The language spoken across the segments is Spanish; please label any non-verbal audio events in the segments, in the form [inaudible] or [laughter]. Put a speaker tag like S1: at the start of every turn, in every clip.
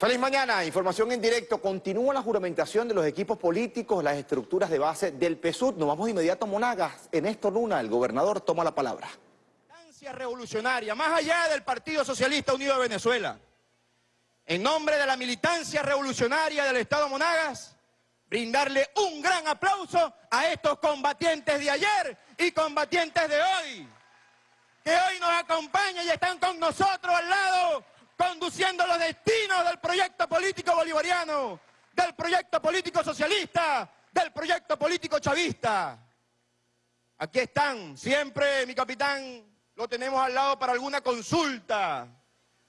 S1: Feliz mañana, información en directo. Continúa la juramentación de los equipos políticos, las estructuras de base del PSUD. Nos vamos de inmediato a Monagas. En esto, Luna, el gobernador toma la palabra.
S2: revolucionaria, más allá del Partido Socialista Unido de Venezuela. En nombre de la militancia revolucionaria del Estado Monagas, brindarle un gran aplauso a estos combatientes de ayer y combatientes de hoy, que hoy nos acompañan y están con nosotros al lado conduciendo los destinos del proyecto político bolivariano, del proyecto político socialista, del proyecto político chavista. Aquí están, siempre mi capitán lo tenemos al lado para alguna consulta,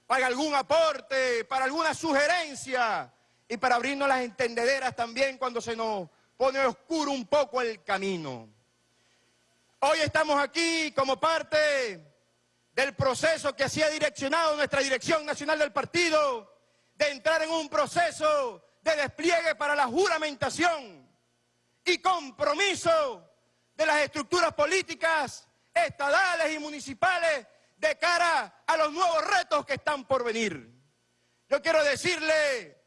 S2: para algún aporte, para alguna sugerencia y para abrirnos las entendederas también cuando se nos pone oscuro un poco el camino. Hoy estamos aquí como parte del proceso que así ha direccionado nuestra dirección nacional del partido, de entrar en un proceso de despliegue para la juramentación y compromiso de las estructuras políticas estadales y municipales de cara a los nuevos retos que están por venir. Yo quiero decirle,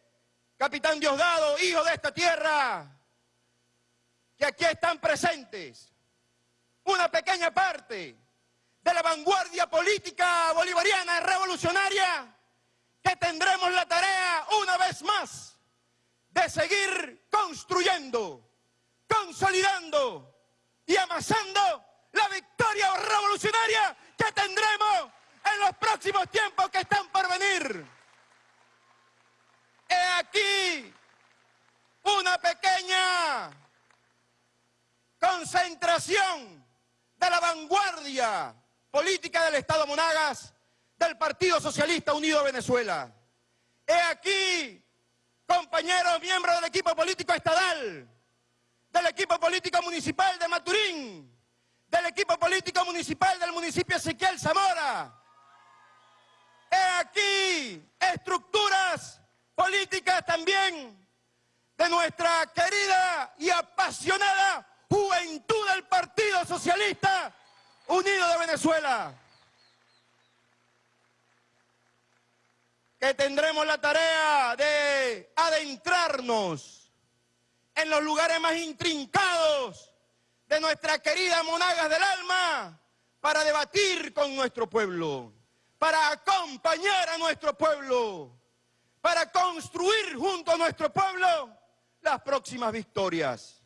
S2: capitán Diosdado, hijo de esta tierra, que aquí están presentes una pequeña parte de la vanguardia política bolivariana revolucionaria que tendremos la tarea una vez más de seguir construyendo, consolidando y amasando la victoria revolucionaria que tendremos en los próximos tiempos que están por venir. He aquí una pequeña concentración de la vanguardia política del Estado Monagas del Partido Socialista Unido Venezuela. He aquí, compañeros miembros del equipo político estadal, del equipo político municipal de Maturín, del equipo político municipal del municipio Ezequiel Zamora. He aquí estructuras políticas también de nuestra querida y apasionada juventud del Partido Socialista Unido de Venezuela, que tendremos la tarea de adentrarnos en los lugares más intrincados de nuestra querida Monagas del Alma para debatir con nuestro pueblo, para acompañar a nuestro pueblo, para construir junto a nuestro pueblo las próximas victorias.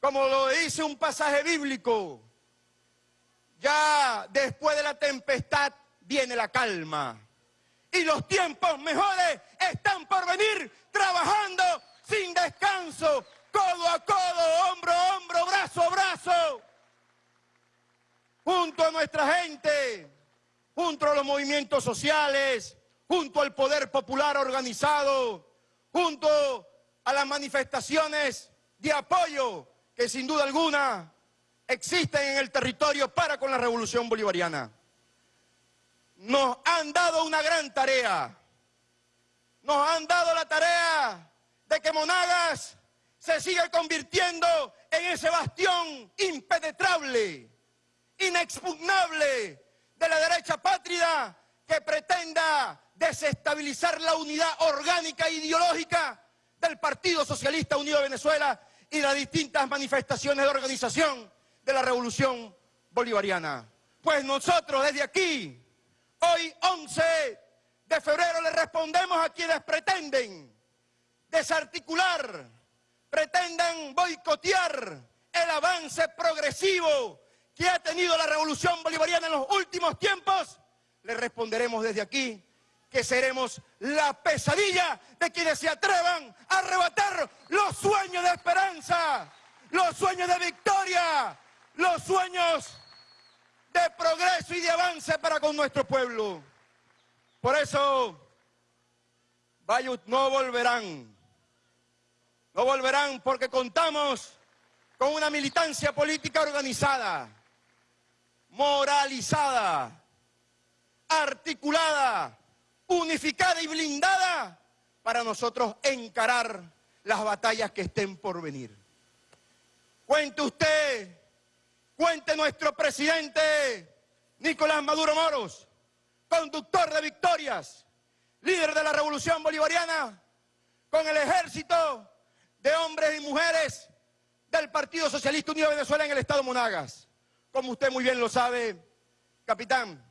S2: Como lo dice un pasaje bíblico, ya después de la tempestad viene la calma. Y los tiempos mejores están por venir trabajando sin descanso, codo a codo, hombro a hombro, brazo a brazo, junto a nuestra gente, junto a los movimientos sociales, junto al poder popular organizado, junto a las manifestaciones de apoyo que sin duda alguna existen en el territorio para con la revolución bolivariana. Nos han dado una gran tarea. Nos han dado la tarea de que Monagas se siga convirtiendo en ese bastión impenetrable, inexpugnable de la derecha patria que pretenda desestabilizar la unidad orgánica e ideológica del Partido Socialista Unido de Venezuela y las distintas manifestaciones de organización de la revolución bolivariana. Pues nosotros desde aquí, hoy 11 de febrero, le respondemos a quienes pretenden desarticular, pretendan boicotear el avance progresivo que ha tenido la revolución bolivariana en los últimos tiempos, le responderemos desde aquí que seremos la pesadilla de quienes se atrevan a arrebatar los sueños de esperanza, los sueños de victoria, los sueños de progreso y de avance para con nuestro pueblo. Por eso, Bayut no volverán. No volverán porque contamos con una militancia política organizada, moralizada, articulada, unificada y blindada para nosotros encarar las batallas que estén por venir. Cuente usted Cuente nuestro presidente Nicolás Maduro Moros, conductor de victorias. líder de la revolución bolivariana, con el ejército de hombres y mujeres del Partido Socialista Unido de Venezuela en el estado Monagas. Como usted muy bien lo sabe, capitán,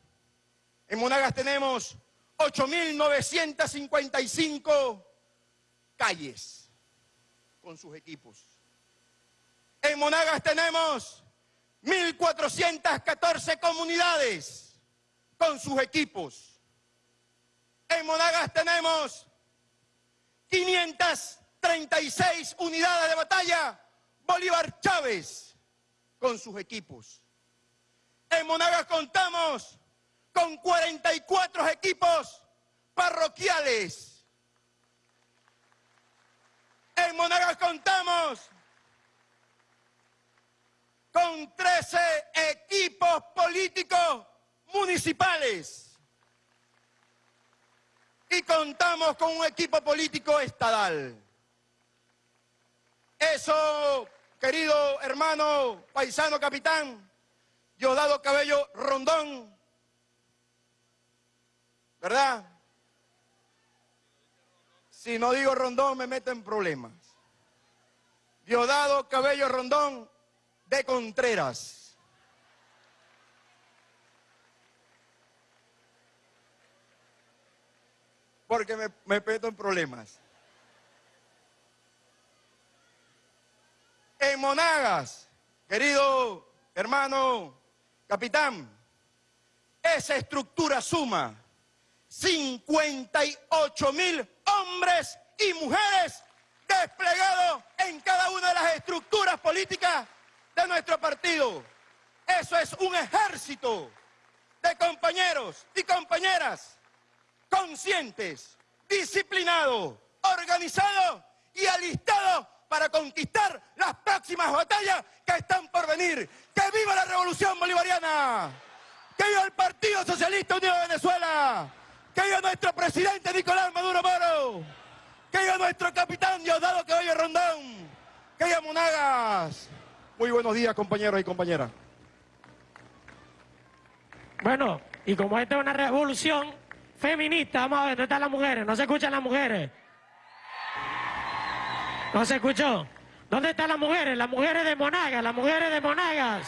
S2: en Monagas tenemos 8.955 calles con sus equipos. En Monagas tenemos 1.414 comunidades con sus equipos. En Monagas tenemos 536 unidades de batalla Bolívar Chávez con sus equipos. En Monagas contamos con 44 equipos parroquiales. En Monagas contamos con 13 equipos políticos municipales. Y contamos con un equipo político estadal. Eso, querido hermano, paisano capitán, Diosdado Cabello Rondón, ¿verdad? Si no digo Rondón me meto en problemas. Diosdado Cabello Rondón de Contreras. Porque me, me meto en problemas. En Monagas, querido hermano capitán, esa estructura suma 58 mil hombres y mujeres desplegados en cada una de las estructuras políticas de nuestro partido. Eso es un ejército de compañeros y compañeras conscientes, disciplinados, organizados y alistados para conquistar las próximas batallas que están por venir. ¡Que viva la revolución bolivariana! ¡Que viva el Partido Socialista Unido de Venezuela! ¡Que viva nuestro presidente Nicolás Maduro Moro! ¡Que viva nuestro capitán Diosdado Caballo Rondón! ¡Que viva Monagas! Muy buenos días, compañeros y compañeras.
S3: Bueno, y como esta es una revolución feminista, vamos a ver, ¿dónde están las mujeres? ¿No se escuchan las mujeres? ¿No se escuchó? ¿Dónde están las mujeres? Las mujeres de Monagas, las mujeres de Monagas.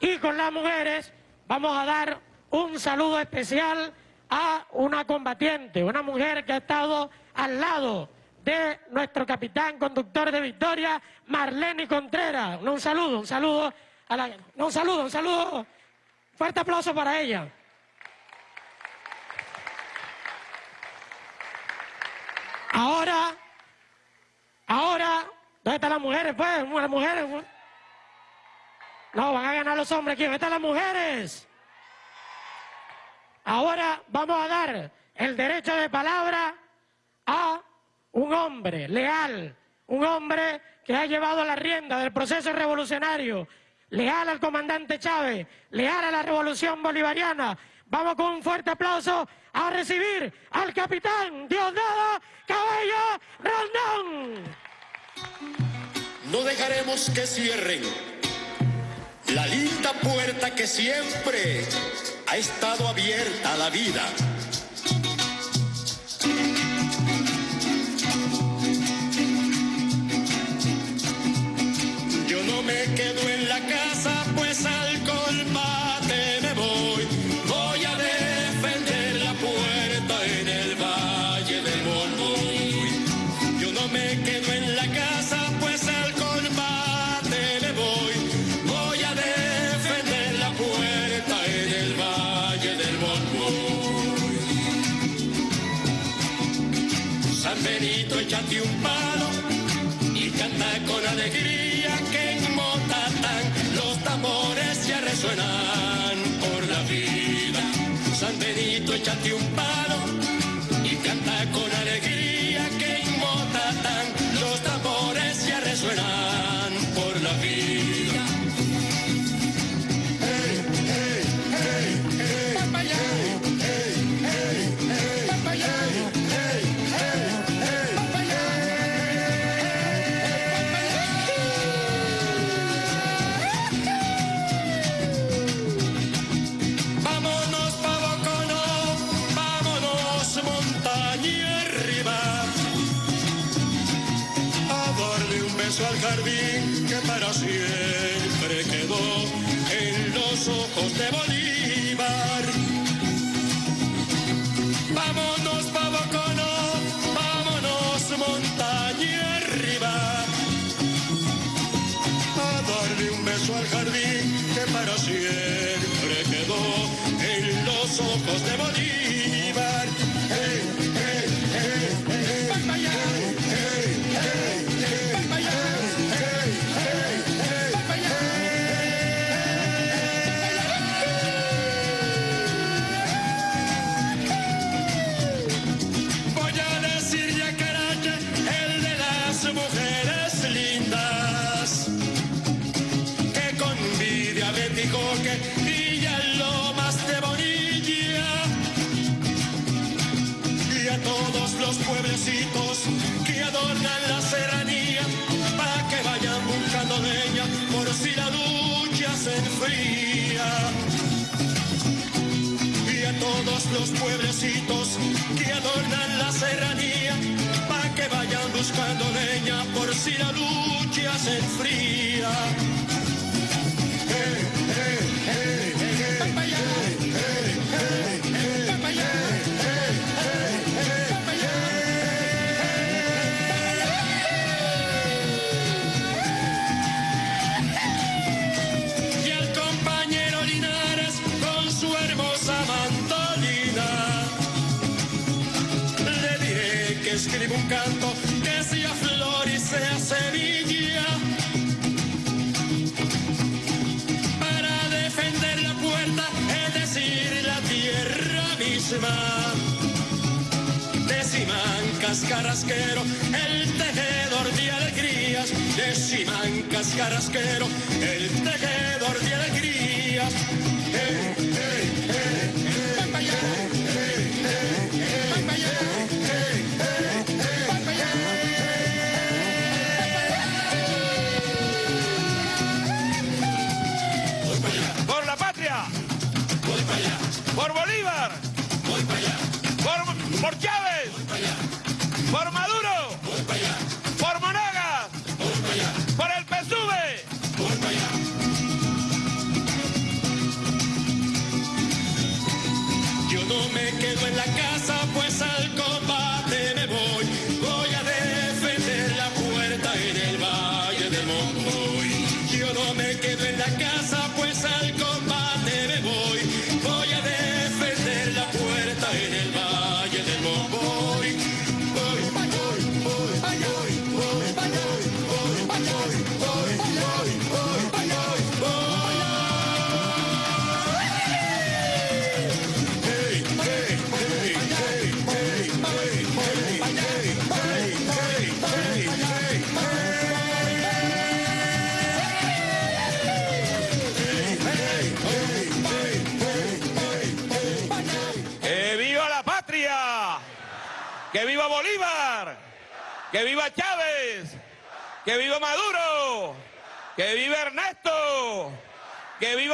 S3: Y con las mujeres vamos a dar un saludo especial a una combatiente, una mujer que ha estado al lado de nuestro capitán conductor de Victoria, Marlene Contreras. Un saludo, un saludo. Un saludo, un saludo. Fuerte aplauso para ella. Ahora, ahora, ¿dónde están las mujeres, pues? Las mujeres. pues. No, van a ganar los hombres aquí. ¿Dónde están las mujeres? Ahora vamos a dar el derecho de palabra a un hombre leal, un hombre que ha llevado la rienda del proceso revolucionario, leal al comandante Chávez, leal a la revolución bolivariana. Vamos con un fuerte aplauso a recibir al capitán Diosdado Cabello Rondón.
S4: No dejaremos que cierren la linda puerta que siempre ha estado abierta a la vida. No siempre quedó en los ojos de Bolívar. Los pueblecitos que adornan la serranía, para que vayan buscando leña por si la lucha se enfría. Eh, alma. Deciman cascarrasquero, el tejedor de alegrías. Deciman cascarrasquero, el tejedor.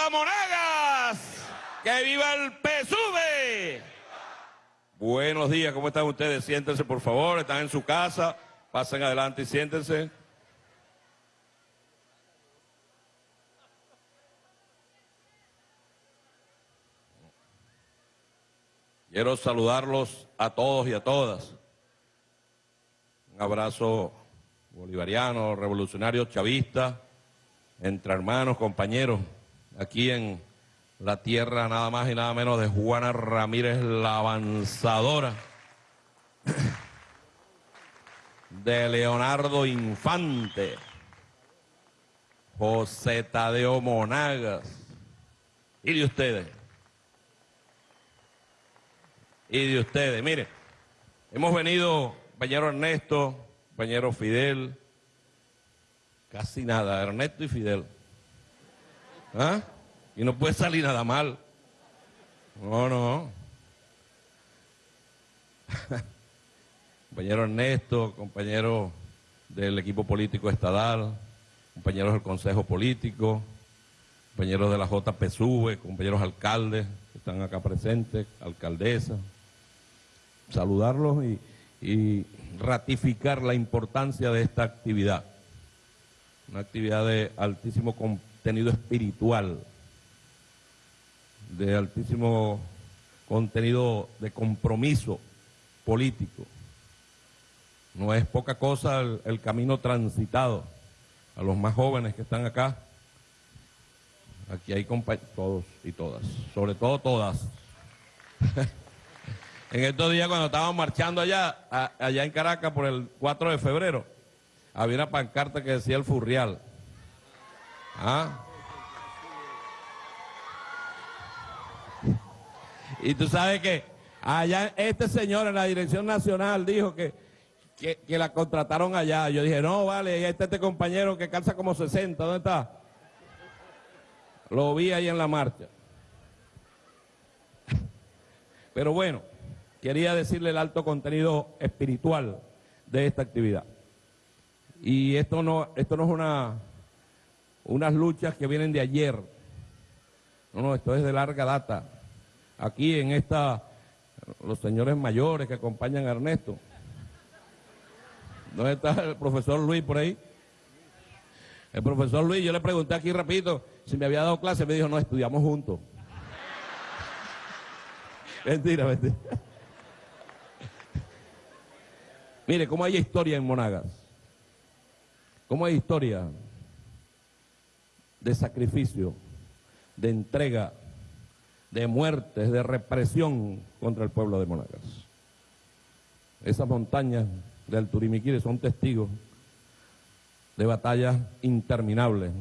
S5: ¡Que viva Monagas! ¡Que viva el PSUV! Buenos días, ¿cómo están ustedes? Siéntense, por favor, están en su casa, pasen adelante y siéntense. Quiero saludarlos a todos y a todas. Un abrazo bolivariano, revolucionario, chavista, entre hermanos, compañeros, aquí en la tierra nada más y nada menos de Juana Ramírez la avanzadora, de Leonardo Infante, José Tadeo Monagas y de ustedes y de ustedes. Mire, hemos venido, compañero Ernesto, compañero Fidel, casi nada, Ernesto y Fidel. ¿Ah? Y no puede salir nada mal. No, no. [laughs] compañero Ernesto, compañero del equipo político estadal, compañeros del Consejo Político, compañeros de la JPSUV, compañeros alcaldes que están acá presentes, alcaldesa. Saludarlos y, y ratificar la importancia de esta actividad. una actividad de altísimo contenido espiritual, de altísimo contenido de compromiso político. No es poca cosa el, camino transitado a los más jóvenes que están acá. Aquí hay todos y todas, sobre todo todas. [laughs] en estos días cuando estábamos marchando allá, allá en Caracas por el 4 de febrero, había una pancarta que decía el Furrial. ¿Ah? Y tú sabes que allá este señor en la Dirección Nacional dijo que, que, la contrataron allá. Yo dije, no, vale, ahí está este compañero que calza como 60, ¿dónde está? Lo vi ahí en la marcha. Pero bueno, quería decirle el alto contenido espiritual de esta actividad. Y esto no, esto no es una, unas luchas que vienen de ayer. No, no, esto es de larga data. Aquí en esta, los señores mayores que acompañan a Ernesto. ¿Dónde está el profesor Luis por ahí? El profesor Luis, yo le pregunté aquí rapidito si me había dado clase, me dijo, no, estudiamos juntos. [laughs] mentira, mentira. [laughs] Mire, cómo hay historia en Monagas. ¿Cómo hay historia de sacrificio, de entrega, de muertes, de represión contra el pueblo de Monagas? Esas montañas del Turimiquire son testigos de batallas interminables,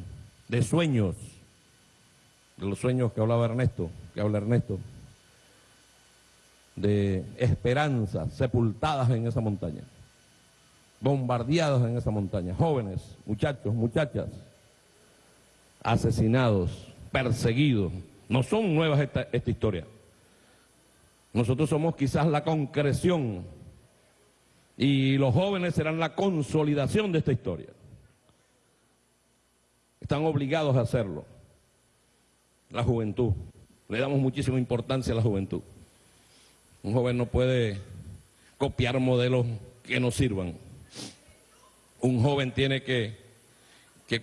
S5: de sueños, de los sueños que hablaba Ernesto, que habla Ernesto, de esperanzas sepultadas en esa montaña bombardeados en esa montaña, jóvenes, muchachos, muchachas, asesinados, perseguidos. No son nuevas esta, esta historia. Nosotros somos quizás la concreción y los jóvenes serán la consolidación de esta historia. Están obligados a hacerlo. La juventud. Le damos muchísima importancia a la juventud. Un joven no puede copiar modelos que no sirvan un joven tiene que,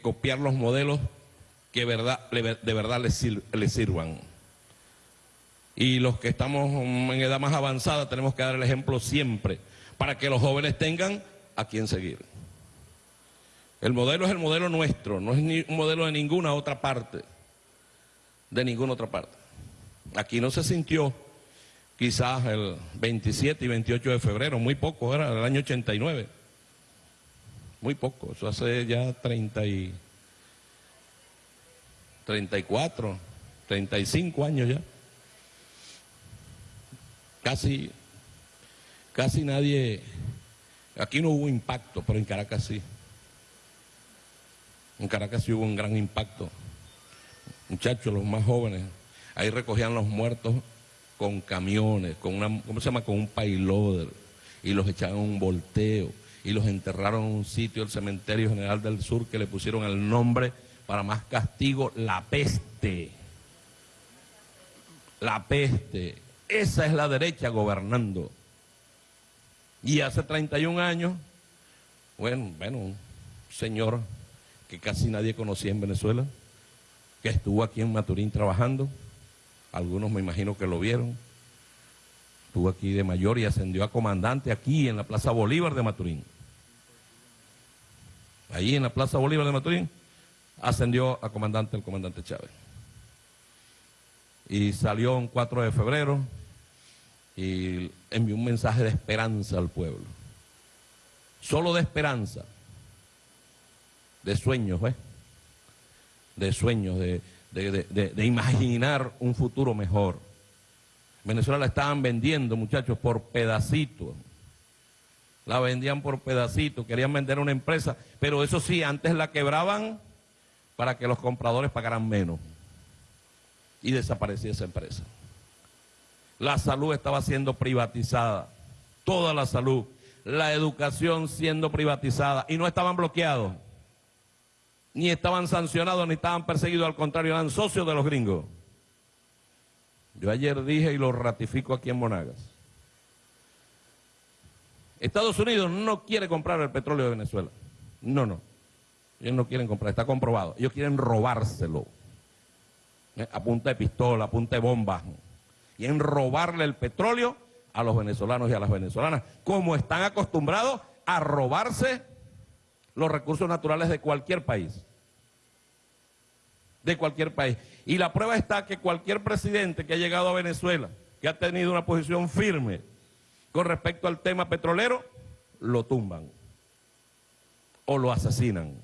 S5: copiar los modelos que verdad, de verdad le, sirvan. Y los que estamos en edad más avanzada tenemos que dar el ejemplo siempre para que los jóvenes tengan a quien seguir. El modelo es el modelo nuestro, no es ni un modelo de ninguna otra parte, de ninguna otra parte. Aquí no se sintió quizás el 27 y 28 de febrero, muy poco, era el año 89 muy poco, eso hace ya 30 y 34, 35 años ya. Casi, casi nadie, aquí no hubo impacto, pero en Caracas sí. En Caracas sí hubo un gran impacto. Muchachos, los más jóvenes, ahí recogían los muertos con camiones, con una, ¿cómo se llama? Con un payloader y los echaban un volteo y los enterraron en un sitio, el Cementerio General del Sur, que le pusieron el nombre para más castigo, la peste. La peste. Esa es la derecha gobernando. Y hace 31 años, bueno, bueno, un señor que casi nadie conocía en Venezuela, que estuvo aquí en Maturín trabajando, algunos me imagino que lo vieron, Estuvo aquí de mayor y ascendió a comandante aquí en la Plaza Bolívar de Maturín. Ahí en la Plaza Bolívar de Maturín ascendió a comandante el comandante Chávez. Y salió un 4 de febrero y envió un mensaje de esperanza al pueblo. Solo de esperanza. De sueños, ¿ves? De sueños, de, de imaginar un futuro mejor. Venezuela la estaban vendiendo, muchachos, por pedacitos. La vendían por pedacitos, querían vender una empresa, pero eso sí, antes la quebraban para que los compradores pagaran menos. Y desaparecía esa empresa. La salud estaba siendo privatizada, toda la salud, la educación siendo privatizada y no estaban bloqueados, ni estaban sancionados, ni estaban perseguidos, al contrario, eran socios de los gringos. Yo ayer dije y lo ratifico aquí en Monagas. Estados Unidos no quiere comprar el petróleo de Venezuela. No, no. Ellos no quieren comprar, está comprobado. Ellos quieren robárselo. ¿eh? A punta de pistola, a punta de bomba. Quieren robarle el petróleo a los venezolanos y a las venezolanas, como están acostumbrados a robarse los recursos naturales de cualquier país. De cualquier país. Y la prueba está que cualquier presidente que ha llegado a Venezuela, que ha tenido una posición firme con respecto al tema petrolero, lo tumban o lo asesinan,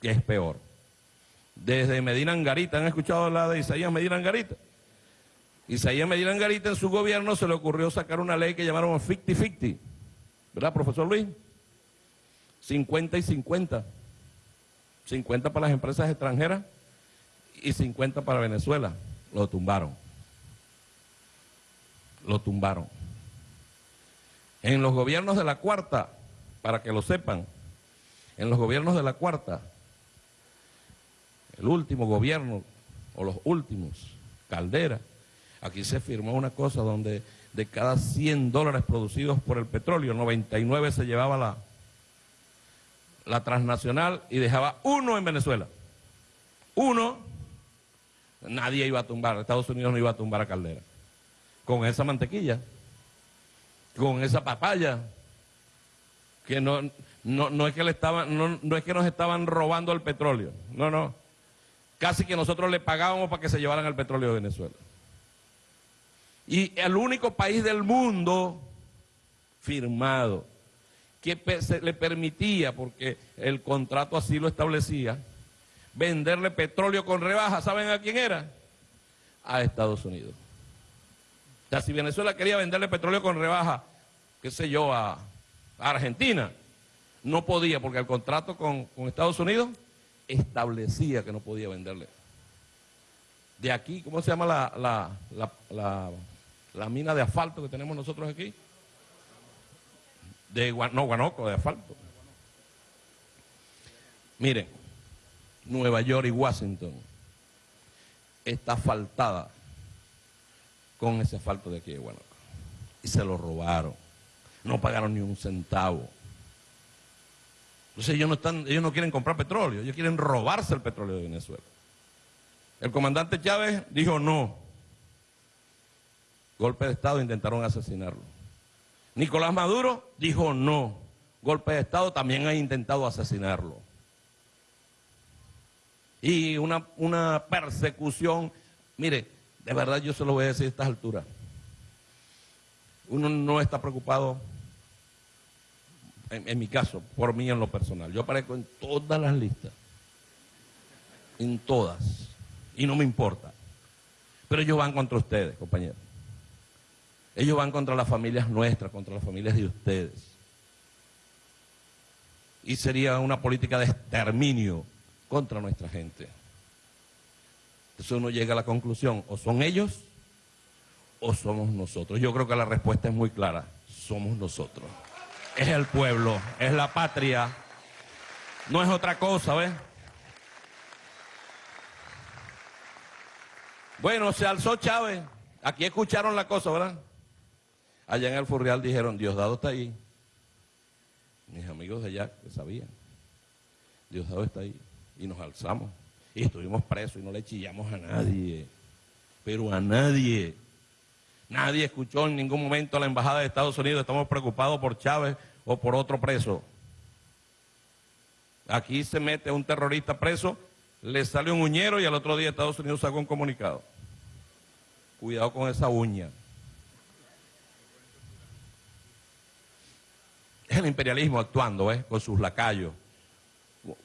S5: que es peor. Desde Medina Angarita, ¿han escuchado la de Isaías Medina Angarita? Isaías Medina Angarita en su gobierno se le ocurrió sacar una ley que llamaron 50-50, ¿verdad, profesor Luis? 50 y 50. 50 para las empresas extranjeras y 50 para Venezuela. Lo tumbaron. Lo tumbaron. En los gobiernos de la cuarta, para que lo sepan, en los gobiernos de la cuarta, el último gobierno, o los últimos, Caldera, aquí se firmó una cosa donde de cada 100 dólares producidos por el petróleo, 99 se llevaba la, la transnacional y dejaba uno en Venezuela. Uno, nadie iba a tumbar, Estados Unidos no iba a tumbar a Caldera. Con esa mantequilla, con esa papaya, que no, no, es que le estaban, no, no es que nos estaban robando el petróleo, no, no. Casi que nosotros le pagábamos para que se llevaran el petróleo de Venezuela. Y el único país del mundo firmado que se le permitía, porque el contrato así lo establecía, venderle petróleo con rebaja, ¿saben a quién era? A Estados Unidos. O sea, si Venezuela quería venderle petróleo con rebaja, qué sé yo, a, Argentina, no podía, porque el contrato con, Estados Unidos establecía que no podía venderle. De aquí, ¿cómo se llama la, la mina de asfalto que tenemos nosotros aquí? de no, Guanoco, de asfalto. Miren, Nueva York y Washington está asfaltada con ese asfalto de aquí de Guanoco. Y se lo robaron. No pagaron ni un centavo. Entonces ellos no, están, ellos no quieren comprar petróleo, ellos quieren robarse el petróleo de Venezuela. El comandante Chávez dijo no. Golpe de Estado intentaron asesinarlo. Nicolás Maduro dijo no. Golpe de Estado también ha intentado asesinarlo. Y una, una persecución, mire, de verdad yo se lo voy a decir a estas alturas. Uno no está preocupado, en, mi caso, por mí en lo personal. Yo aparezco en todas las listas. En todas. Y no me importa. Pero ellos van contra ustedes, compañeros. Ellos van contra las familias nuestras, contra las familias de ustedes. Y sería una política de exterminio contra nuestra gente. Entonces uno llega a la conclusión, o son ellos o somos nosotros. Yo creo que la respuesta es muy clara, somos nosotros. Es el pueblo, es la patria, no es otra cosa, ¿ves? Bueno, se alzó Chávez, aquí escucharon la cosa, ¿verdad? Allá en el Furrial dijeron, Diosdado está ahí. Mis amigos de allá que sabían. Diosdado está ahí. Y nos alzamos. Y estuvimos presos y no le chillamos a nadie. Pero a nadie. Nadie escuchó en ningún momento a la Embajada de Estados Unidos, estamos preocupados por Chávez o por otro preso. Aquí se mete un terrorista preso, le sale un uñero y al otro día Estados Unidos sacó un comunicado. Cuidado con esa uña. Es el imperialismo actuando, ¿eh? con sus lacayos,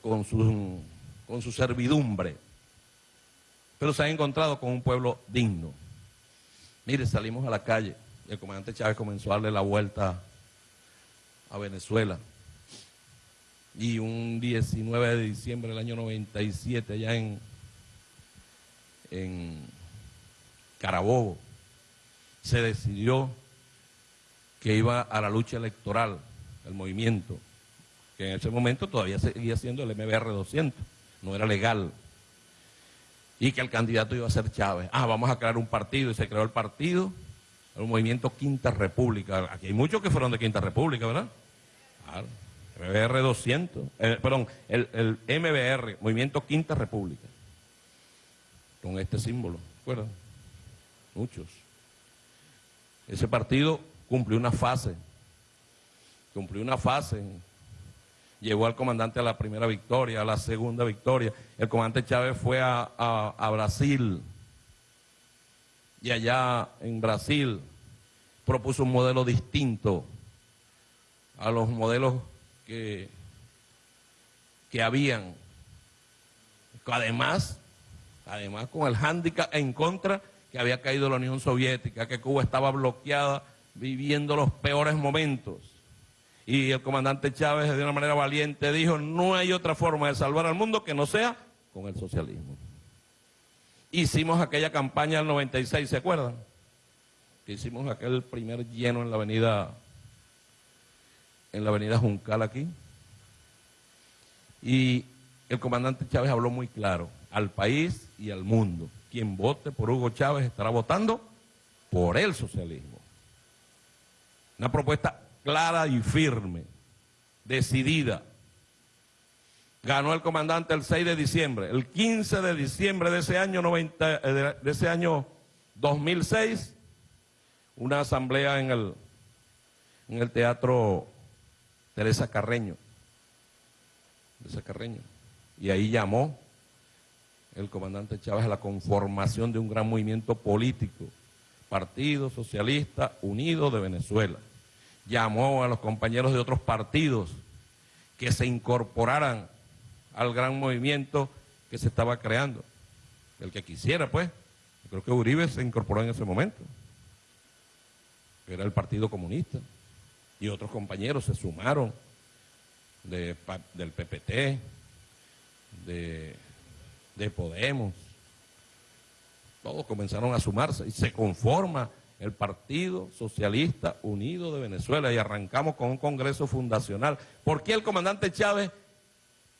S5: con su, con su servidumbre. Pero se ha encontrado con un pueblo digno. Mire, salimos a la calle. El comandante Chávez comenzó a darle la vuelta a Venezuela. Y un 19 de diciembre del año 97, allá en, en Carabobo, se decidió que iba a la lucha electoral el movimiento, que en ese momento todavía seguía siendo el MBR 200, no era legal, y que el candidato iba a ser Chávez. Ah, vamos a crear un partido, y se creó el partido, el movimiento Quinta República. Aquí hay muchos que fueron de Quinta República, ¿verdad? Claro, MBR 200, eh, perdón, el, el MBR, Movimiento Quinta República, con este símbolo, ¿recuerdan? Muchos. Ese partido cumplió una fase, cumplió una fase, llevó al comandante a la primera victoria, a la segunda victoria. El comandante Chávez fue a, a- Brasil y allá en Brasil propuso un modelo distinto a los modelos que, que habían. Además, además con el hándicap en contra que había caído la Unión Soviética, que Cuba estaba bloqueada, viviendo los peores momentos. Y el comandante Chávez, de una manera valiente, dijo, no hay otra forma de salvar al mundo que no sea con el socialismo. Hicimos aquella campaña del 96, ¿se acuerdan? Hicimos aquel primer lleno en la avenida, en la avenida Juncal aquí. Y el comandante Chávez habló muy claro al país y al mundo. Quien vote por Hugo Chávez estará votando por el socialismo. Una propuesta clara y firme, decidida. Ganó el comandante el 6 de diciembre. El 15 de diciembre de ese año, 90, eh, de- ese año 2006, una asamblea en el, en el Teatro Teresa Carreño. Teresa Carreño. Y ahí llamó el comandante Chávez a la conformación de un gran movimiento político, Partido Socialista Unido de Venezuela. Llamó a los compañeros de otros partidos que se incorporaran al gran movimiento que se estaba creando. El que quisiera, pues. Creo que Uribe se incorporó en ese momento. Era el Partido Comunista. Y otros compañeros se sumaron de del PPT, de Podemos. Todos comenzaron a sumarse y se conforma el Partido Socialista Unido de Venezuela y arrancamos con un congreso fundacional. ¿Por qué el comandante Chávez,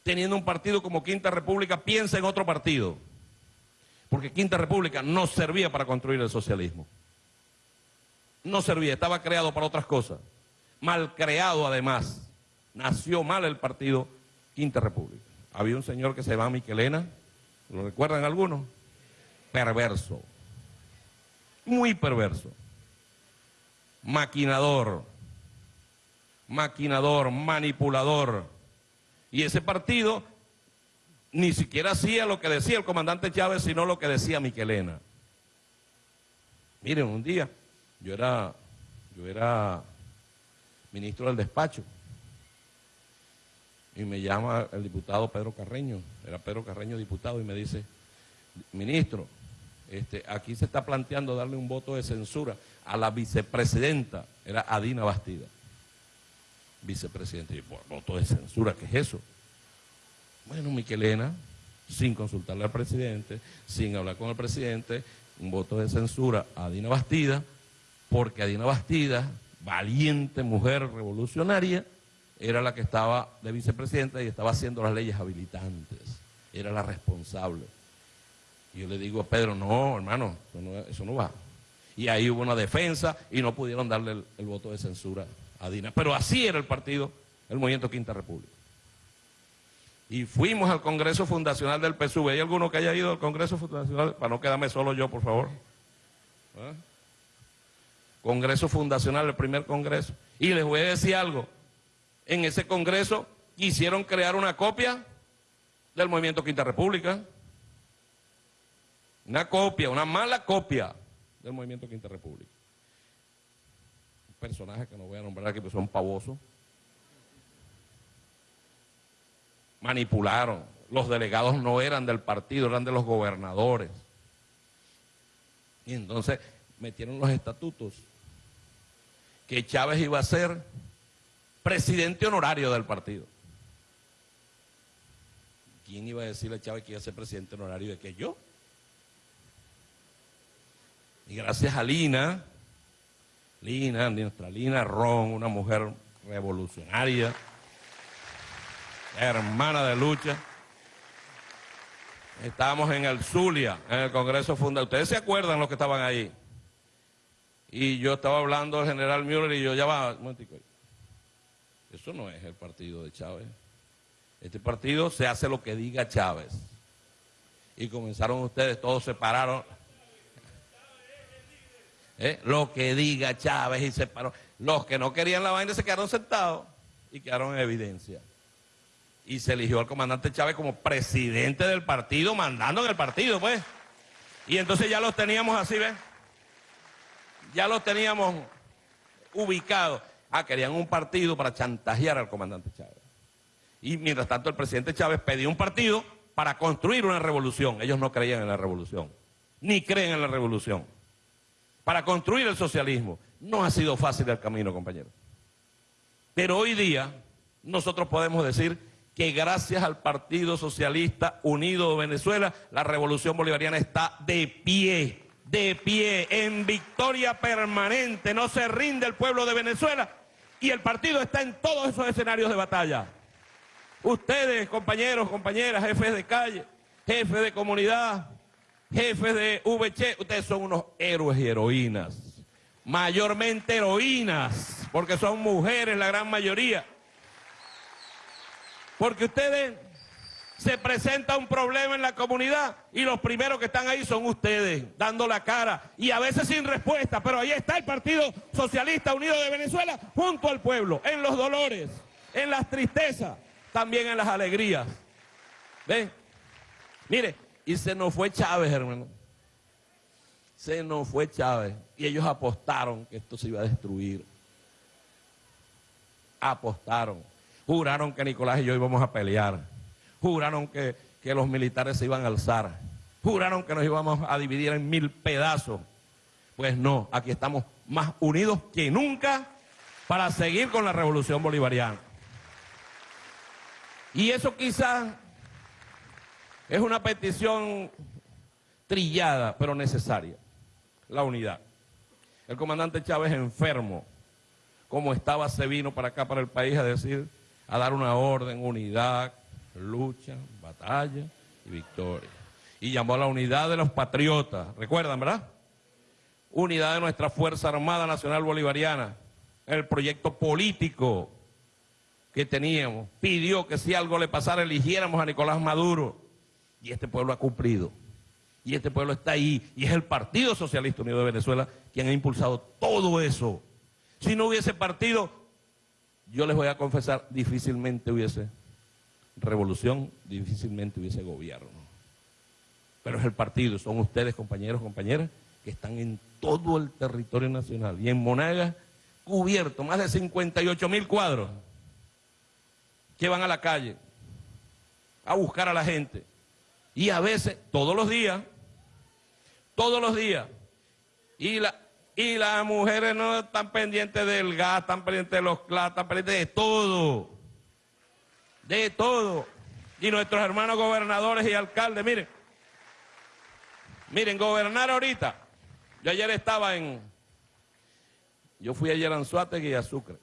S5: teniendo un partido como Quinta República, piensa en otro partido? Porque Quinta República no servía para construir el socialismo. No servía, estaba creado para otras cosas. Mal creado además. Nació mal el partido Quinta República. Había un señor que se llamaba Miquelena, ¿lo recuerdan algunos? Perverso. Muy perverso. Maquinador. Maquinador, manipulador. Y ese partido ni siquiera hacía lo que decía el comandante Chávez, sino lo que decía Miquelena. Miren, un día yo era, yo era ministro del despacho y me llama el diputado Pedro Carreño, era Pedro Carreño diputado, y me dice, ministro, este, aquí se está planteando darle un voto de censura a la vicepresidenta, era Adina Bastida, vicepresidenta. Y yo, voto de censura, ¿qué es eso? Bueno, Miquelena, sin consultarle al presidente, sin hablar con el presidente, un voto de censura a Adina Bastida, porque Adina Bastida, valiente mujer revolucionaria, era la que estaba de vicepresidenta y estaba haciendo las leyes habilitantes, era la responsable. Y yo le digo a Pedro, no, hermano, eso no, eso no va. Y ahí hubo una defensa y no pudieron darle el, voto de censura a Dina. Pero así era el partido, el Movimiento Quinta República. Y fuimos al Congreso Fundacional del PSUV. ¿Hay alguno que haya ido al Congreso Fundacional? Para no quedarme solo yo, por favor. ¿Ah? Congreso Fundacional, el primer Congreso. Y les voy a decir algo. En ese Congreso quisieron crear una copia del Movimiento Quinta República. Una copia, una mala copia del Movimiento Quinta República. Un personaje que no voy a nombrar aquí, porque son pavosos. Manipularon. Los delegados no eran del partido, eran de los gobernadores. Y entonces metieron los estatutos que Chávez iba a ser presidente honorario del partido. ¿Quién iba a decirle a Chávez que iba a ser presidente honorario de que yo? Y gracias a Lina, Lina, nuestra Lina Ron, una mujer revolucionaria, hermana de lucha, estábamos en el Zulia, en el Congreso Fundamental. Ustedes se acuerdan los que estaban ahí. Y yo estaba hablando del general Müller y yo ya va, un momentico. Eso no es el partido de Chávez. Este partido se hace lo que diga Chávez. Y comenzaron ustedes, todos se pararon. ¿Eh? Lo que diga Chávez y se paró. Los que no querían la vaina se quedaron sentados y quedaron en evidencia. Y se eligió al comandante Chávez como presidente del partido, mandando en el partido, pues. Y entonces ya los teníamos así, ¿ves? Ya los teníamos ubicados. Ah, querían un partido para chantajear al comandante Chávez. Y mientras tanto el presidente Chávez pedía un partido para construir una revolución. Ellos no creían en la revolución, ni creen en la revolución. Para construir el socialismo. No ha sido fácil el camino, compañeros. Pero hoy día nosotros podemos decir que gracias al Partido Socialista Unido de Venezuela, la revolución bolivariana está de pie, de pie, en victoria permanente. No se rinde el pueblo de Venezuela y el partido está en todos esos escenarios de batalla. Ustedes, compañeros, compañeras, jefes de calle, jefes de comunidad, jefes de VC, ustedes son unos héroes y heroínas. Mayormente heroínas, porque son mujeres la gran mayoría. Porque ustedes se presenta un problema en la comunidad y los primeros que están ahí son ustedes, dando la cara y a veces sin respuesta, pero ahí está el Partido Socialista Unido de Venezuela junto al pueblo, en los dolores, en las tristezas, también en las alegrías. ¿Ven? Mire, y se nos fue Chávez, hermano. Se nos fue Chávez. Y ellos apostaron que esto se iba a destruir. Apostaron. Juraron que Nicolás y yo íbamos a pelear. Juraron que, que los militares se iban a alzar. Juraron que nos íbamos a dividir en mil pedazos. Pues no, aquí estamos más unidos que nunca para seguir con la revolución bolivariana. Y eso quizás es una petición trillada, pero necesaria, la unidad. El comandante Chávez enfermo, como estaba, se vino para acá, para el país, a decir, a dar una orden, unidad, lucha, batalla y victoria. Y llamó a la unidad de los patriotas, ¿recuerdan, verdad? Unidad de nuestra Fuerza Armada Nacional Bolivariana, el proyecto político que teníamos. Pidió que si algo le pasara, eligiéramos a Nicolás Maduro. Y este pueblo ha cumplido. Y este pueblo está ahí. Y es el Partido Socialista Unido de Venezuela quien ha impulsado todo eso. Si no hubiese partido, yo les voy a confesar, difícilmente hubiese revolución, difícilmente hubiese gobierno. Pero es el partido, son ustedes, compañeros, compañeras, que están en todo el territorio nacional. Y en Monagas, cubierto, más de 58 mil cuadros que van a la calle a buscar a la gente. Y a veces, todos los días, todos los días. Y, la, y las mujeres no están pendientes del gas, están pendientes de los clas, están pendientes de todo. De todo. Y nuestros hermanos gobernadores y alcaldes, miren. Miren, gobernar ahorita. Yo ayer estaba en... Yo fui ayer a Anzuategui y a Sucre.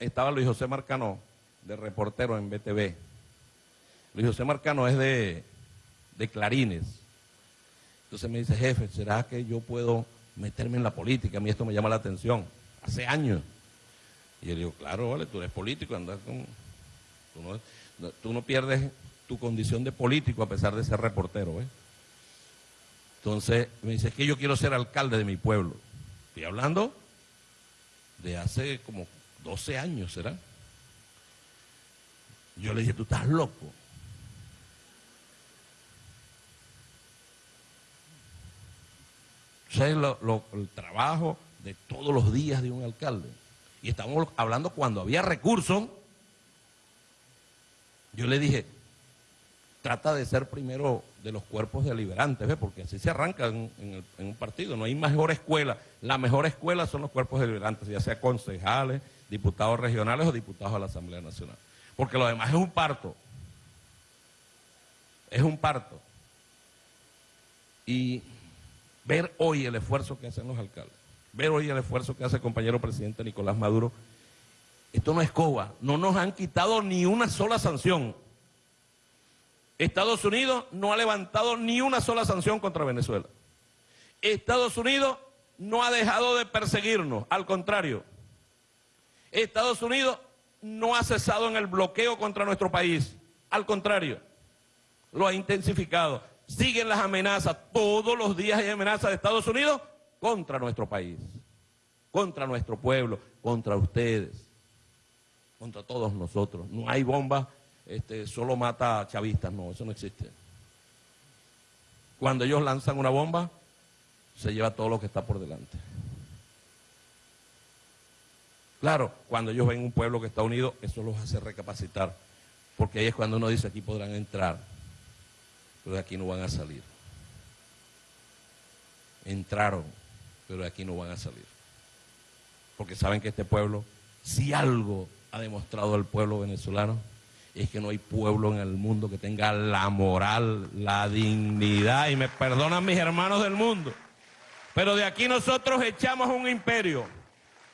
S5: Estaba Luis José Marcano, de reportero en BTV. Luis José Marcano es de, Clarines. Entonces me dice, jefe, ¿será que yo puedo meterme en la política? A mí esto me llama la atención. Hace años. Y yo digo, claro, vale, tú eres político, andas con... Tú no, tú no pierdes tu condición de político a pesar de ser reportero, ¿eh? Entonces me dice, es que yo quiero ser alcalde de mi pueblo. Estoy hablando de hace como 12 años, ¿será? Yo le dije, tú estás loco. ¿Sabes el trabajo de todos los días de un alcalde? Y estamos hablando cuando había recursos. Yo le dije, trata de ser primero de los cuerpos deliberantes, ¿ves? porque así se arranca en, un partido. No hay mejor escuela. La mejor escuela son los cuerpos deliberantes, ya sea concejales, diputados regionales o diputados a la Asamblea Nacional. Porque lo demás es un parto. Es un parto. Y ver hoy el esfuerzo que hacen los alcaldes, ver hoy el esfuerzo que hace el compañero presidente Nicolás Maduro, esto no es coba, no nos han quitado ni una sola sanción. Estados Unidos no ha levantado ni una sola sanción contra Venezuela. Estados Unidos no ha dejado de perseguirnos, al contrario. Estados Unidos no ha cesado en el bloqueo contra nuestro país. Al contrario, lo ha intensificado. Siguen las amenazas. Todos los días hay amenazas de Estados Unidos contra nuestro país, contra nuestro pueblo, contra ustedes, contra todos nosotros. No hay bomba, este, solo mata a chavistas. No, eso no existe. Cuando ellos lanzan una bomba, se lleva todo lo que está por delante. Claro, cuando ellos ven un pueblo que está unido, eso los hace recapacitar, porque ahí es cuando uno dice, aquí podrán entrar, pero de aquí no van a salir. Entraron, pero de aquí no van a salir. Porque saben que este pueblo, si algo ha demostrado el pueblo venezolano, es que no hay pueblo en el mundo que tenga la moral, la dignidad, y me perdonan mis hermanos del mundo, pero de aquí nosotros echamos un imperio,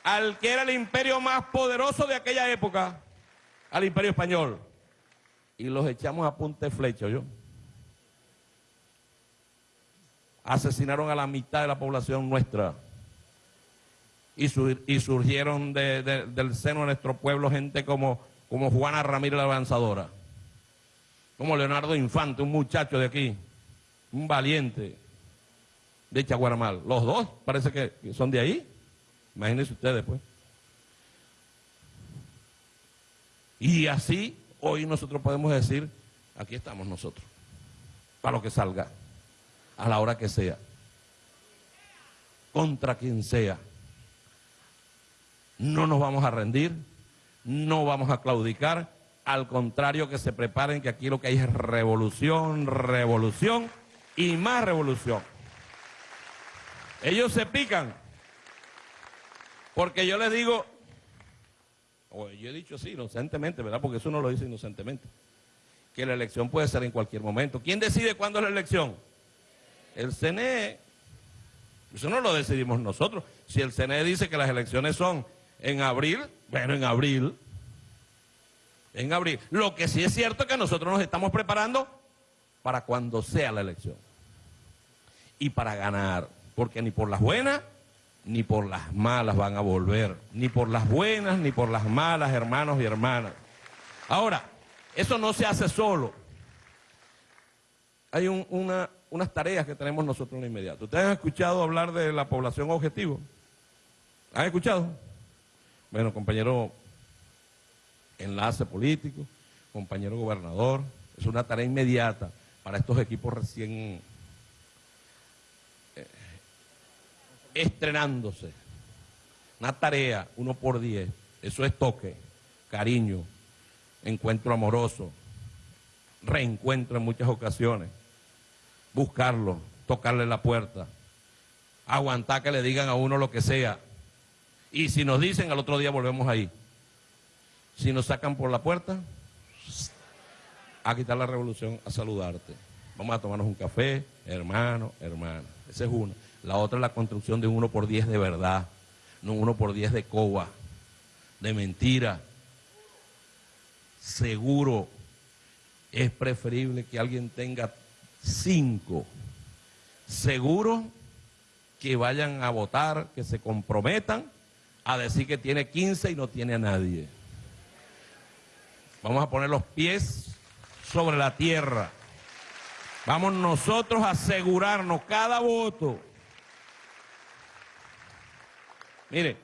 S5: al que era el imperio más poderoso de aquella época, al imperio español, y los echamos a punta de flecha, ¿yo? Asesinaron a la mitad de la población nuestra y, y surgieron del seno de nuestro pueblo gente como, como Juana Ramírez la Avanzadora, como Leonardo Infante, un muchacho de aquí, un valiente de Chaguaramal. Los dos parece que son de ahí. Imagínense ustedes, pues. Y así hoy nosotros podemos decir, aquí estamos nosotros, para lo que salga, a la hora que sea, contra quien sea. No nos vamos a rendir, no vamos a claudicar, al contrario que se preparen que aquí lo que hay es revolución, revolución y más revolución. Ellos se pican, porque yo les digo, o yo he dicho así inocentemente, ¿verdad? Porque eso no lo dice inocentemente, que la elección puede ser en cualquier momento. ¿Quién decide cuándo es la elección? El CNE. Eso no lo decidimos nosotros. Si el CNE dice que las elecciones son en abril, bueno, en abril. En abril. Lo que sí es cierto es que nosotros nos estamos preparando para cuando sea la elección. Y para ganar. Porque ni por las buenas ni por las malas van a volver. Ni por las buenas ni por las malas, hermanos y hermanas. Ahora, eso no se hace solo. Hay unas tareas que tenemos nosotros en lo inmediato. ¿Ustedes han escuchado hablar de la población objetivo? ¿Han escuchado? Bueno, compañero enlace político, compañero gobernador, es una tarea inmediata para estos equipos recién eh, estrenándose. Una tarea, uno por diez, eso es toque, cariño, encuentro amoroso, reencuentro en muchas ocasiones, buscarlo, tocarle la puerta, aguantar que le digan a uno lo que sea, y si nos dicen, al otro día volvemos ahí. Si nos sacan por la puerta, a quitar la revolución, a saludarte. Vamos a tomarnos un café, hermano, hermana. Esa es una. La otra es la construcción de uno por diez de verdad, no uno por diez de coba, de mentira. Seguro es preferible que alguien tenga cinco. Seguro que vayan a votar, que se comprometan a decir que tiene 15 y no tiene a nadie. Vamos a poner los pies sobre la tierra. Vamos nosotros a asegurarnos cada voto. Mire,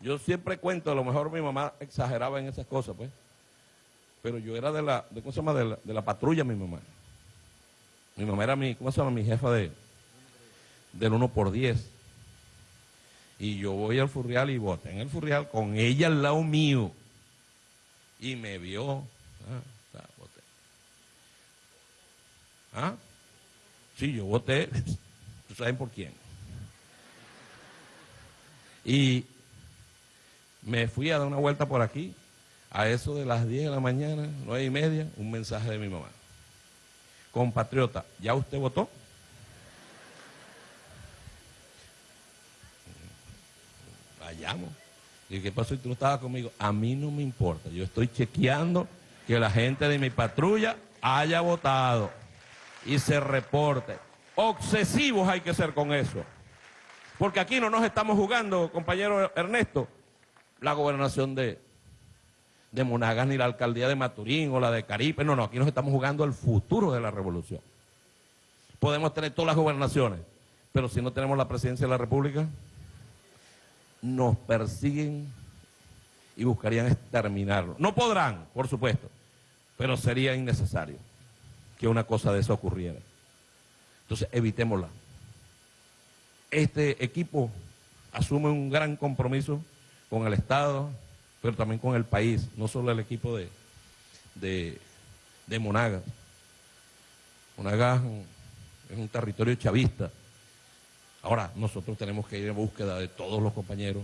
S5: yo siempre cuento, a lo mejor mi mamá exageraba en esas cosas, pues. Pero yo era de la, de, ¿cómo se llama? De la, patrulla, mi mamá. Mi mamá era mi, ¿cómo se llama? Mi jefa de, del 1 por 10 y yo voy al Furrial y voté en el Furrial con ella al lado mío. Y me vio. Ah. ¿Ah? Sí, yo voté. [laughs] saben por quién? Y me fui a dar una vuelta por aquí. A eso de las 10 de la mañana, nueve y media, un mensaje de mi mamá. Compatriota, ¿ya usted votó? llamo. Y ¿qué pasó? Y tú no estabas conmigo. A mí no me importa. Yo estoy chequeando que la gente de mi patrulla haya votado y se reporte. Obsesivos hay que ser con eso. Porque aquí no nos estamos jugando, compañero Ernesto, la gobernación de, de Monagas ni la alcaldía de Maturín o la de Caripe, no, no, aquí nos estamos jugando el futuro de la revolución. Podemos tener todas las gobernaciones, pero si no tenemos la presidencia de la República, nos persiguen y buscarían exterminarlo. No podrán, por supuesto, pero sería innecesario que una cosa de eso ocurriera. Entonces, evitémosla. Este equipo asume un gran compromiso con el Estado, pero también con el país, no solo el equipo de, de, de Monagas. Monagas es un territorio chavista. Ahora, nosotros tenemos que ir en búsqueda de todos los compañeros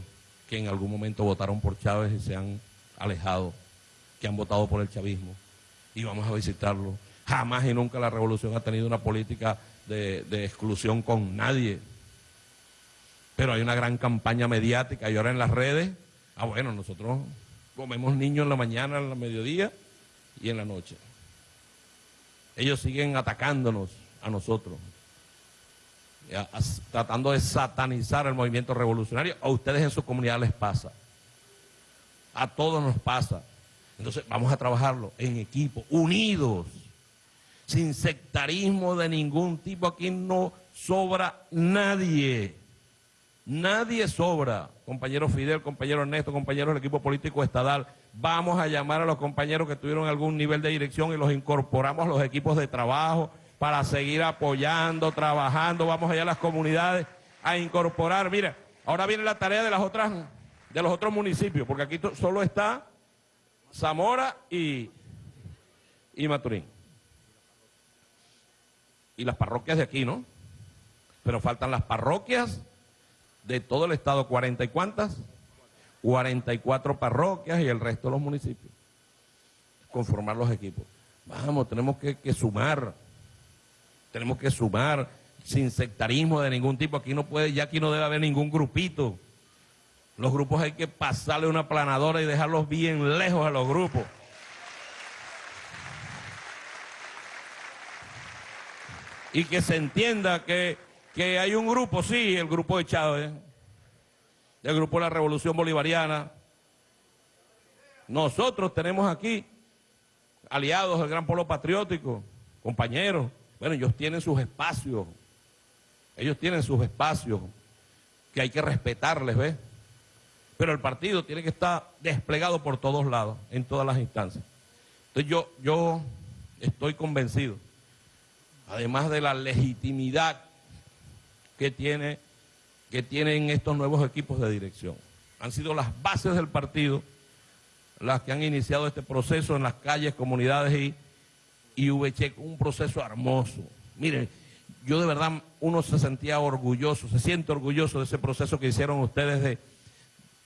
S5: que en algún momento votaron por Chávez y se han alejado, que han votado por el chavismo, y vamos a visitarlo. Jamás y nunca la revolución ha tenido una política de, de exclusión con nadie. Pero hay una gran campaña mediática y ahora en las redes, ah bueno, nosotros comemos niños en la mañana, en la mediodía y en la noche. Ellos siguen atacándonos a nosotros, a- tratando de satanizar el movimiento revolucionario. A ustedes en su comunidad les pasa. A todos nos pasa. Entonces vamos a trabajarlo en equipo, unidos, sin sectarismo de ningún tipo. Aquí no sobra nadie. Nadie sobra. Compañero Fidel, compañero Ernesto, compañeros del equipo político estadal. Vamos a llamar a los compañeros que tuvieron algún nivel de dirección y los incorporamos a los equipos de trabajo para seguir apoyando, trabajando. Vamos allá a las comunidades a incorporar. Mira, ahora viene la tarea de las otras, de los otros municipios, porque aquí solo está Zamora y, y Maturín. Y las parroquias de aquí, ¿no? Pero faltan las parroquias de todo el estado, ¿cuarenta y cuántas? 44 parroquias y el resto de los municipios. Conformar los equipos. Vamos, tenemos que, que sumar. Tenemos que sumar sin sectarismo de ningún tipo. Aquí no puede, ya aquí no debe haber ningún grupito. Los grupos hay que pasarle una planadora y dejarlos bien lejos a los grupos. Y que se entienda que, que hay un grupo, sí, el grupo de Chávez, el grupo de la Revolución Bolivariana. Nosotros tenemos aquí aliados del Gran Polo Patriótico, compañeros. Bueno, ellos tienen sus espacios. Ellos tienen sus espacios que hay que respetarles, ¿ves? Pero el partido tiene que estar desplegado por todos lados, en todas las instancias. Entonces yo, yo estoy convencido, además de la legitimidad que, tiene, que tienen estos nuevos equipos de dirección. Han sido las bases del partido las que han iniciado este proceso en las calles, comunidades y, y VC, un proceso hermoso. Miren, yo de verdad, uno se sentía orgulloso, se siente orgulloso de ese proceso que hicieron ustedes de,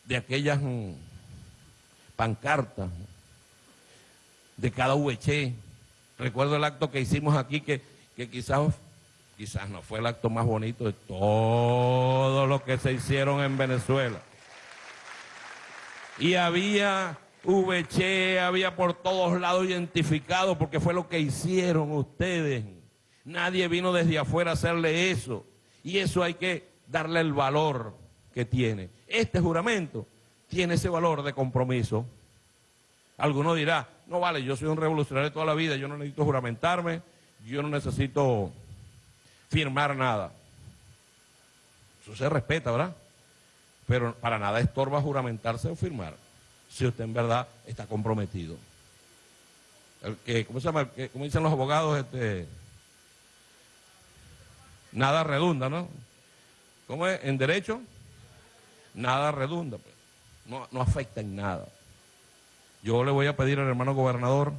S5: de aquellas mm, pancartas, de cada VC. Recuerdo el acto que hicimos aquí, que, que quizás, quizás no fue el acto más bonito de todo lo que se hicieron en Venezuela. Y había VC, había por todos lados identificado, porque fue lo que hicieron ustedes. Nadie vino desde afuera a hacerle eso. Y eso hay que darle el valor que tiene. Este juramento tiene ese valor de compromiso. Alguno dirá, no vale, yo soy un revolucionario toda la vida, yo no necesito juramentarme, yo no necesito firmar nada. Eso se respeta, ¿verdad? Pero para nada estorba juramentarse o firmar, si usted en verdad está comprometido. ¿Cómo se llama? ¿Cómo dicen los abogados? Este, nada redunda, ¿no? ¿Cómo es? En derecho, nada redunda. pues. No, no afecta en nada. Yo le voy a pedir al hermano gobernador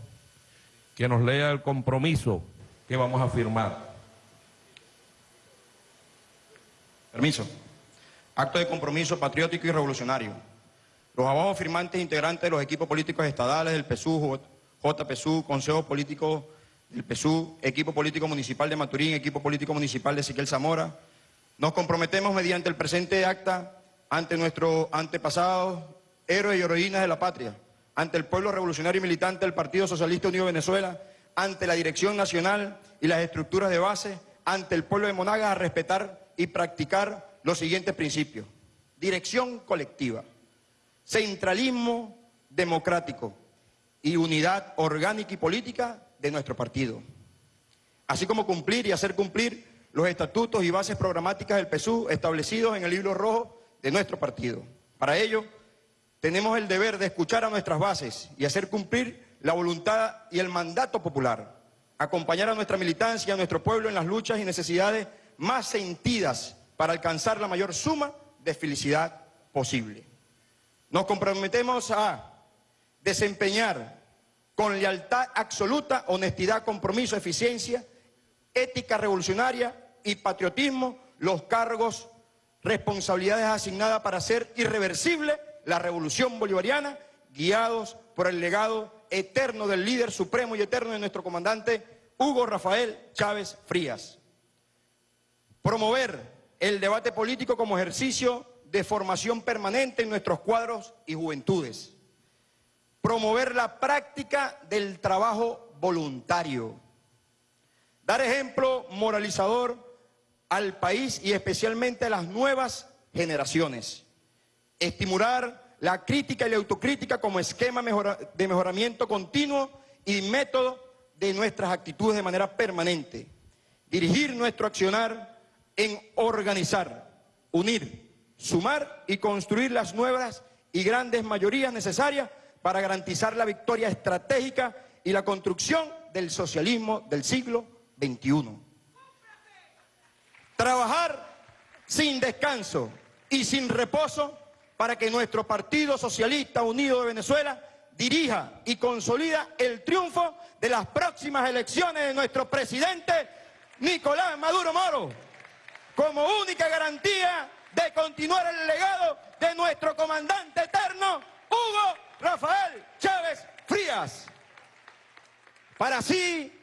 S5: que nos lea el compromiso que vamos a firmar.
S6: Permiso. Acto de compromiso patriótico y revolucionario. Los abajo firmantes integrantes de los equipos políticos estadales del PSU, JPSU, Consejo Político del PSU, Equipo Político Municipal de Maturín, Equipo Político Municipal de Siquel Zamora, nos comprometemos mediante el presente acta ante nuestros antepasados, héroes y heroínas de la patria, ante el pueblo revolucionario y militante del Partido Socialista Unido de Venezuela, ante la dirección nacional y las estructuras de base, ante el pueblo de Monagas a respetar y practicar los siguientes principios. Dirección colectiva, centralismo democrático,
S2: y unidad orgánica y política de nuestro partido, así como cumplir y hacer cumplir los estatutos y bases programáticas del PSU establecidos en el libro rojo de nuestro partido. Para ello, tenemos el deber de escuchar a nuestras bases y hacer cumplir la voluntad y el mandato popular, acompañar a nuestra militancia a nuestro pueblo en las luchas y necesidades más sentidas para alcanzar la mayor suma de felicidad posible. Nos comprometemos a desempeñar con lealtad absoluta, honestidad, compromiso, eficiencia, ética revolucionaria y patriotismo los cargos, responsabilidades asignadas para hacer irreversible la revolución bolivariana, guiados por el legado eterno del líder supremo y eterno de nuestro comandante Hugo Rafael Chávez Frías. Promover el debate político como ejercicio de formación permanente en nuestros cuadros y juventudes. Promover la práctica del trabajo voluntario. Dar ejemplo moralizador al país y especialmente a las nuevas generaciones. Estimular la crítica y la autocrítica como esquema de mejoramiento continuo y método de nuestras actitudes de manera permanente. Dirigir nuestro accionar en organizar, unir, sumar y construir las nuevas y grandes mayorías necesarias para garantizar la victoria estratégica y la construcción del socialismo del siglo XXI. Trabajar sin descanso y sin reposo para que nuestro Partido Socialista Unido de Venezuela dirija y consolida el triunfo de las próximas elecciones de nuestro presidente Nicolás Maduro Moro, como única garantía de continuar el legado de nuestro comandante eterno, Hugo Rafael Chávez Frías. Para así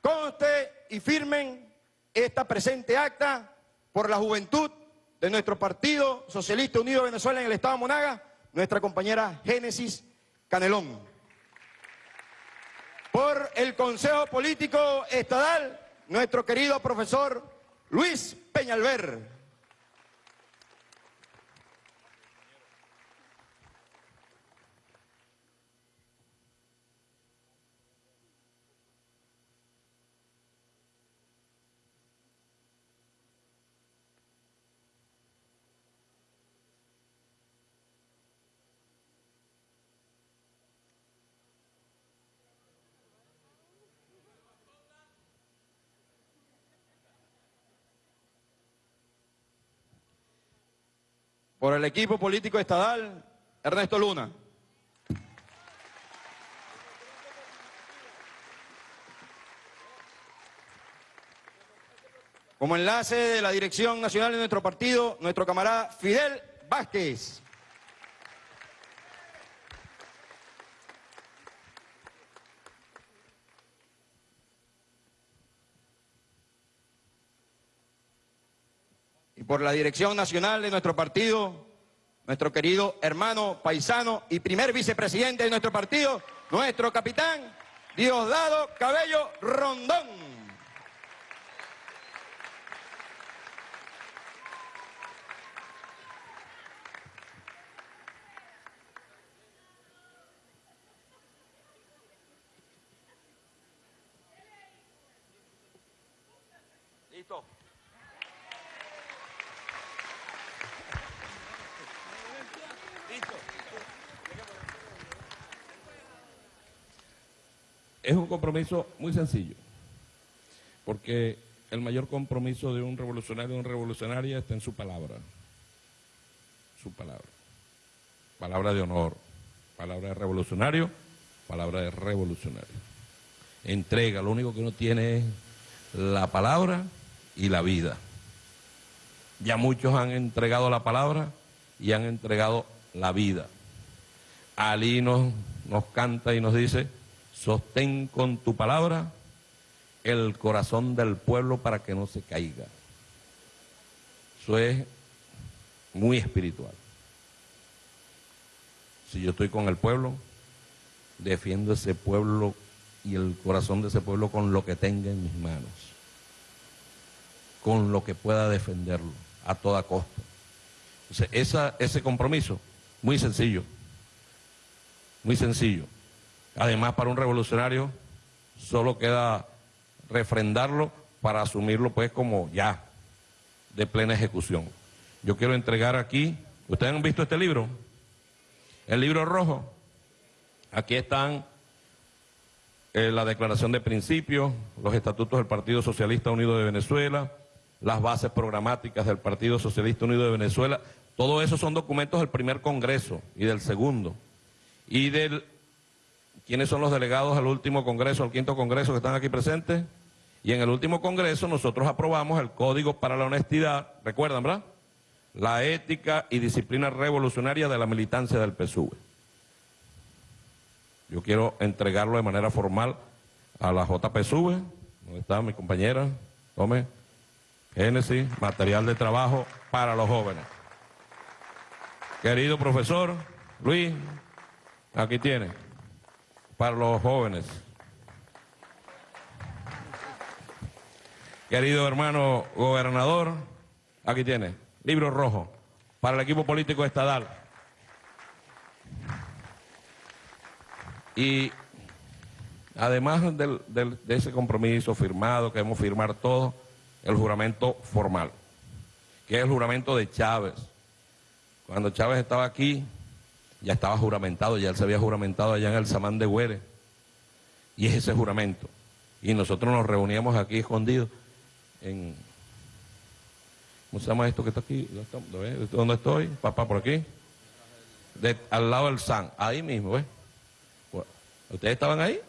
S2: conste y firmen esta presente acta por la juventud de nuestro Partido Socialista Unido de Venezuela en el Estado de Monaga, nuestra compañera Génesis Canelón. Por el Consejo Político Estadal, nuestro querido profesor Luis Peñalver. Por el equipo político estadal, Ernesto Luna. Como enlace de la dirección nacional de nuestro partido, nuestro camarada Fidel Vázquez. Por la dirección nacional de nuestro partido, nuestro querido hermano paisano y primer vicepresidente de nuestro partido, nuestro capitán Diosdado Cabello Rondón.
S5: Es un compromiso muy sencillo, porque el mayor compromiso de un revolucionario o una revolucionaria está en su palabra, su palabra, palabra de honor, palabra de revolucionario, palabra de revolucionario. Entrega, lo único que uno tiene es la palabra y la vida. Ya muchos han entregado la palabra y han entregado la vida. Ali nos, nos canta y nos dice, Sostén con tu palabra el corazón del pueblo para que no se caiga. Eso es muy espiritual. Si yo estoy con el pueblo, defiendo ese pueblo y el corazón de ese pueblo con lo que tenga en mis manos, con lo que pueda defenderlo a toda costa. Entonces, ese compromiso, muy sencillo, muy sencillo Además, para un revolucionario solo queda refrendarlo para asumirlo pues como ya, de plena ejecución. Yo quiero entregar aquí, ¿ustedes han visto este libro? El libro rojo. Aquí están eh, la declaración de principios, los estatutos del Partido Socialista Unido de Venezuela, las bases programáticas del Partido Socialista Unido de Venezuela. Todo eso son documentos del primer Congreso y del segundo. Y del... ¿Quiénes son los delegados al último Congreso, al quinto Congreso que están aquí presentes? Y en el último Congreso nosotros aprobamos el Código para la Honestidad, ¿recuerdan, verdad? La ética y disciplina revolucionaria de la militancia del PSUV. Yo quiero entregarlo de manera formal a la JPSUV, donde está mi compañera, tome, Génesis, material de trabajo para los jóvenes. Querido profesor Luis, aquí tiene, para los jóvenes. Querido hermano gobernador, aquí tiene, libro rojo, para el equipo político estadal. Y además del- de ese compromiso firmado, que debemos firmar todos, el juramento formal, que es el juramento de Chávez. Cuando Chávez estaba aquí, ya estaba juramentado, ya él se había juramentado allá en el Samán de Güere. Y es ese juramento. Y nosotros nos reuníamos aquí escondidos. ¿Cómo se llama esto que está aquí? ¿Dónde está- ¿Lo ves? ¿Dónde estoy? Papá, por aquí. Al lado del San, ahí mismo, ¿ves? ¿Ustedes estaban ahí?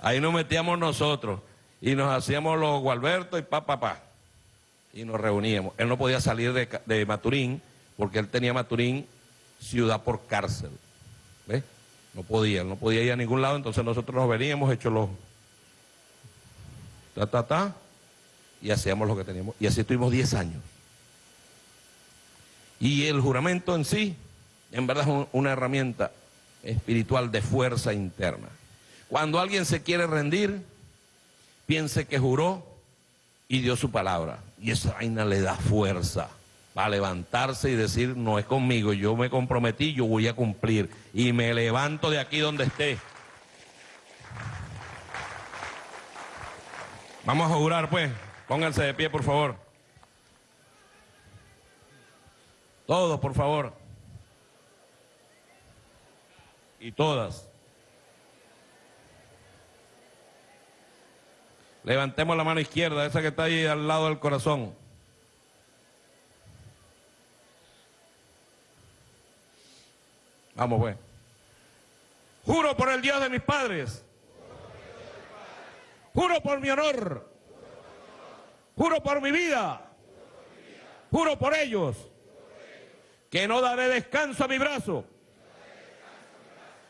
S5: Ahí nos metíamos nosotros y nos hacíamos los Gualberto y pa, pa, pa. Y nos reuníamos. Él no podía salir de, de Maturín porque él tenía Maturín ciudad por cárcel. ¿Ves? No podía, no podía ir a ningún lado, entonces nosotros nos veníamos hechos los ta, ta, ta, y hacíamos lo que teníamos. Y así estuvimos 10 años. Y el juramento en sí, en verdad es un- una herramienta espiritual de fuerza interna. Cuando alguien se quiere rendir, piense que juró y dio su palabra. Y esa vaina le da fuerza para levantarse y decir, no es conmigo, yo me comprometí, yo voy a cumplir. Y me levanto de aquí donde esté. Vamos a jurar pues, pónganse de pie por favor. Todos, por favor. Y todas. Levantemos la mano izquierda, esa que está ahí al lado del corazón. Vamos, pues. Juro por el Dios de mis padres. Juro por mi honor. Juro por mi vida. Juro por ellos. Que no daré descanso a mi brazo.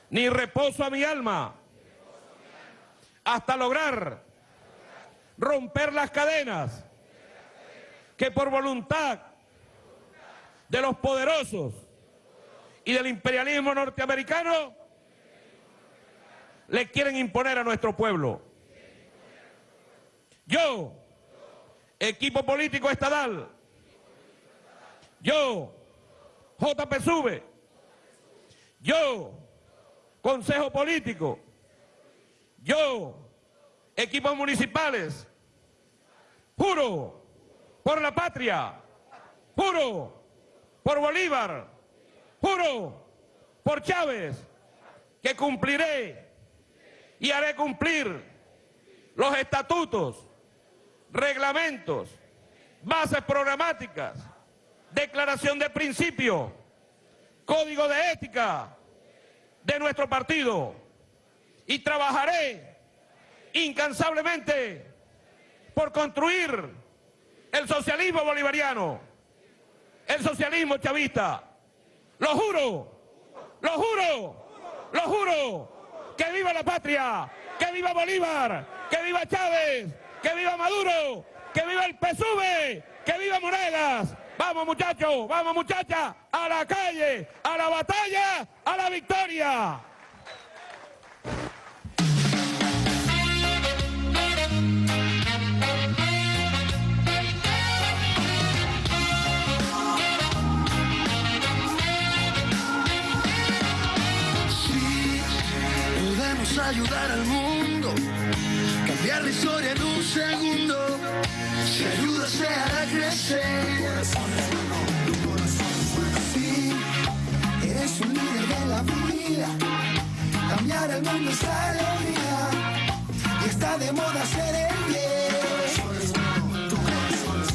S5: Ni reposo a mi alma. Hasta lograr romper las cadenas que por voluntad de los poderosos y del imperialismo norteamericano le quieren imponer a nuestro pueblo. Yo, equipo político estadal, yo, JPSUV, yo, Consejo Político, yo, equipos municipales, juro por la patria, juro por Bolívar, juro por Chávez, que cumpliré y haré cumplir los estatutos, reglamentos, bases programáticas, declaración de principio, código de ética de nuestro partido y trabajaré incansablemente por construir el socialismo bolivariano, el socialismo chavista. Lo juro, lo juro, lo juro, que viva la patria, que viva Bolívar, que viva Chávez, que viva Maduro, que viva el PSUV, que viva Moregas. Vamos muchachos, vamos muchachas, a la calle, a la batalla, a la victoria.
S7: Ayudar al mundo, cambiar la historia en un segundo. Si ayuda se hará crecer.
S8: Sí, eres un líder de la vida. Cambiar el mundo es alegría. Y está de moda ser el bien.